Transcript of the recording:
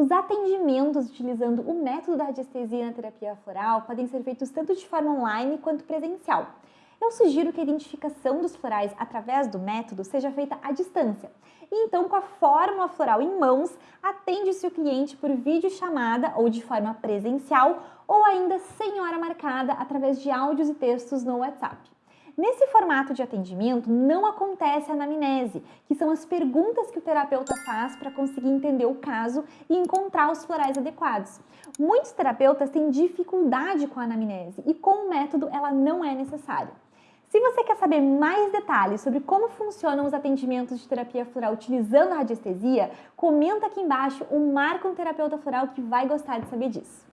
Os atendimentos utilizando o método da radiestesia na terapia floral podem ser feitos tanto de forma online quanto presencial. Eu sugiro que a identificação dos florais através do método seja feita à distância. E então, com a fórmula floral em mãos, atende-se o cliente por videochamada ou de forma presencial ou ainda sem hora marcada através de áudios e textos no WhatsApp. Nesse formato de atendimento, não acontece a anamnese, que são as perguntas que o terapeuta faz para conseguir entender o caso e encontrar os florais adequados. Muitos terapeutas têm dificuldade com a anamnese e com o método ela não é necessária. Se você quer saber mais detalhes sobre como funcionam os atendimentos de terapia floral utilizando a radiestesia, comenta aqui embaixo ou marca um terapeuta floral que vai gostar de saber disso.